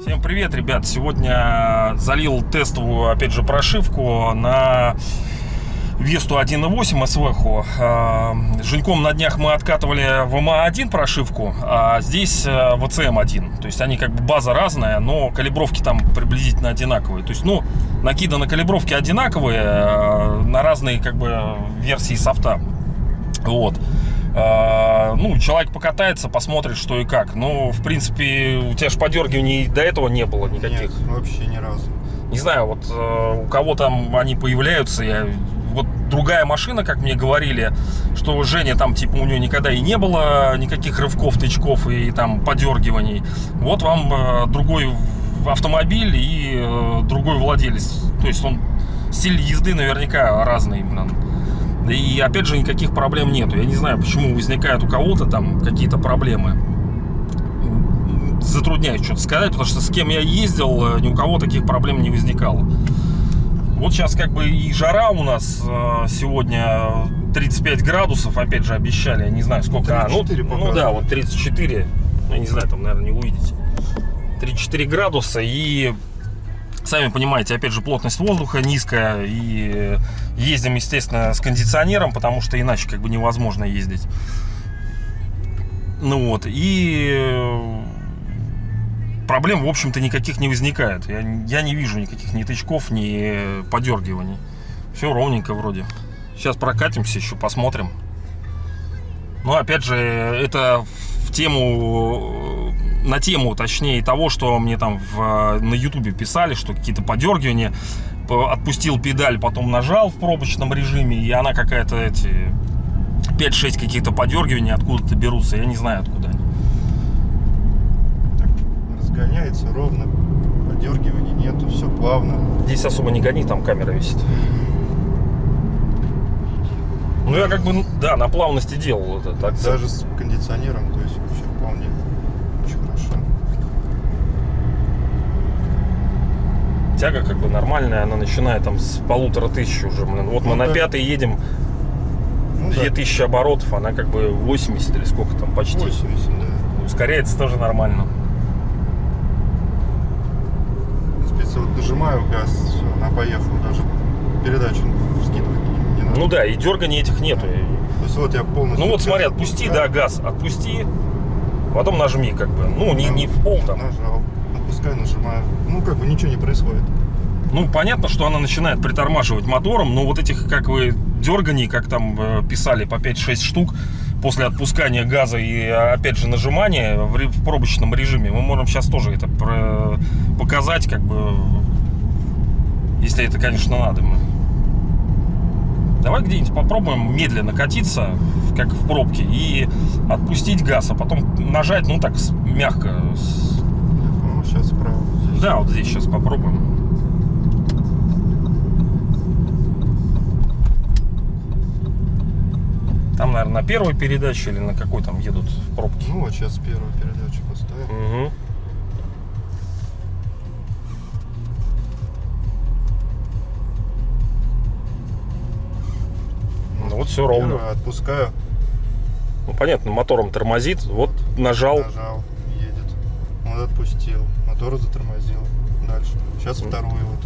Всем привет, ребят! Сегодня залил тестовую, опять же, прошивку на Весту 1.8 СВХу. А, Женьком на днях мы откатывали в МА1 прошивку, а здесь э, ВЦМ1. То есть они как бы база разная, но калибровки там приблизительно одинаковые. То есть, ну, накиданы калибровки одинаковые на разные как бы версии софта. Вот. А, Ну, человек покатается, посмотрит, что и как. Ну, в принципе, у тебя же подергиваний до этого не было никаких. Нет, вообще ни разу. Не знаю, вот э, у кого там они появляются, я вот другая машина, как мне говорили, что Женя там типа у нее никогда и не было никаких рывков, тычков и, там подергиваний. Вот вам э, другой автомобиль и э, другой владелец. То есть он стиль езды наверняка разный, блин. И опять же никаких проблем нету. Я не знаю, почему возникают у кого-то там какие-то проблемы. Затрудняюсь что-то сказать, потому что с кем я ездил, э, ни у кого таких проблем не возникало. Вот сейчас как бы и жара у нас э, сегодня 35 градусов, опять же обещали, я не знаю сколько. А, ну, 34 ну да, вот 34, ну, я не знаю, там, наверное, не увидите. 34 градуса и сами понимаете, опять же, плотность воздуха низкая и ездим, естественно, с кондиционером, потому что иначе как бы невозможно ездить. Ну вот, и э, проблем, в общем-то, никаких не возникает. Я, я не вижу никаких ни тычков, ни подергиваний. Все ровненько вроде. Сейчас прокатимся еще, посмотрим. Но опять же, это в тему, на тему, точнее, того, что мне там в, на ютубе писали, что какие-то подергивания. Отпустил педаль, потом нажал в пробочном режиме, и она какая-то эти 5-6 каких-то подергиваний откуда-то берутся. Я не знаю, откуда они. Так, разгоняется ровно, подергиваний нету, все плавно. Здесь особо не гони, там камера висит. Ну, я как бы, да, на плавности делал этот акцент. Даже с кондиционером, то есть вообще вполне очень хорошо. Тяга как бы нормальная, она начинает там с полутора тысяч уже. блин. Вот мы Ну, на да. пятой едем, Ну 2000 оборотов, она как бы 80 или сколько там почти. да, 80, да. Ускоряется тоже нормально. Принципе, вот нажимаю газ, она поехала, даже передачу скидывать не, надо. Ну да, и дерганий этих нету. То есть вот я полностью... Ну вот смотри, отпусти, отпускаю, да, газ, отпусти, потом нажми как бы. Ну, не, да, не в пол там. Нажал, отпускаю, нажимаю. Ну как бы ничего не происходит. Ну, понятно, что она начинает притормаживать мотором, но вот этих, как вы, дерганий, как там э, писали, по 5-6 штук, после отпускания газа и, э, опять же, нажимания в, пробочном режиме, мы можем сейчас тоже это показать, как бы, если это, конечно, надо. Давай где-нибудь попробуем медленно катиться, как в пробке, и отпустить газ, а потом нажать, ну, так, мягко. с- сейчас справа. Здесь. Да, вот здесь сейчас попробуем. Там, наверное, на первой передаче или на какой там едут в пробке. Ну вот сейчас первую передачу поставим. Угу. Ну вот все ровно. Первую отпускаю, Ну понятно, мотором тормозит. Вот нажал. нажал, едет. Вот отпустил, мотор затормозил. Дальше. Сейчас вторую вот.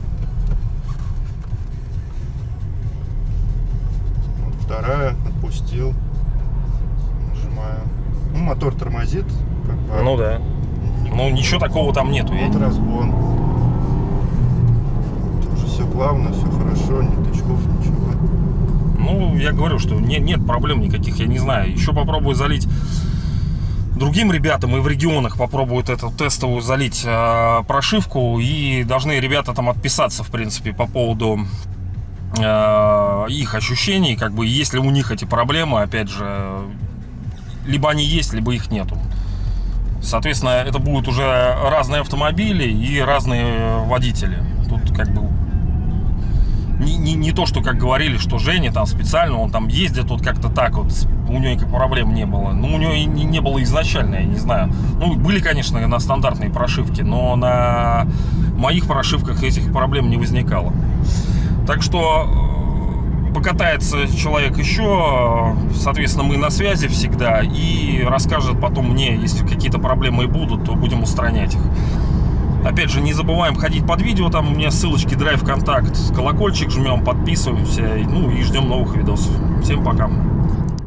Вот вторая, отпустил. Нажимаю. Ну, мотор тормозит. Как бы. Ну да. Ну ничего такого там нету. Вот разгон. Тоже все плавно, все хорошо, ни тычков, ничего. Ну, я говорю, что не- нет проблем никаких, я не знаю. Еще попробую залить другим ребятам и в регионах попробуют эту тестовую залить э, прошивку. И должны ребята там отписаться, в принципе, по поводу э, их ощущений. Как бы, есть ли у них эти проблемы, опять же, либо они есть, либо их нету. Соответственно, это будут уже разные автомобили и разные водители. Тут как бы не, не, не то, что как говорили, что Женя там специально, он там ездит вот как-то так вот, у него никаких проблем не было. Ну, у него и не, не было изначально, я не знаю. Ну, были, конечно, на стандартные прошивки, но на моих прошивках этих проблем не возникало. Так что э, покатается человек еще, соответственно, мы на связи всегда и расскажет потом мне, если какие-то проблемы и будут, то будем устранять их. Опять же, не забываем ходить под видео, там у меня ссылочки, драйв, контакт, колокольчик жмем, подписываемся, ну и ждем новых видосов. Всем пока.